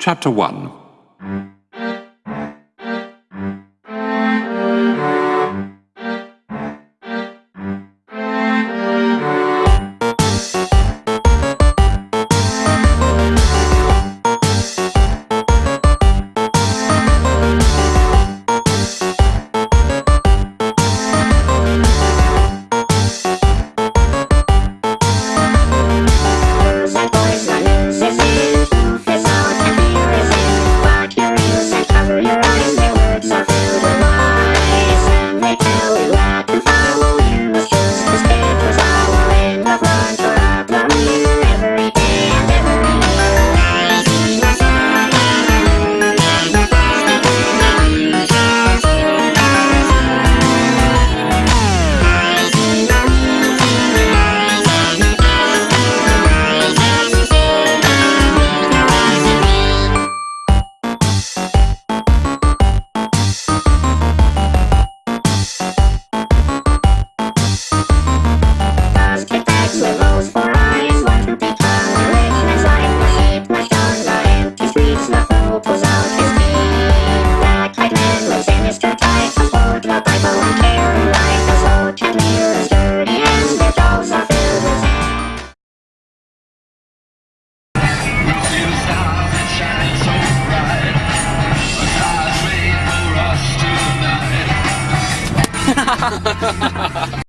Chapter 1 Ha ha ha ha!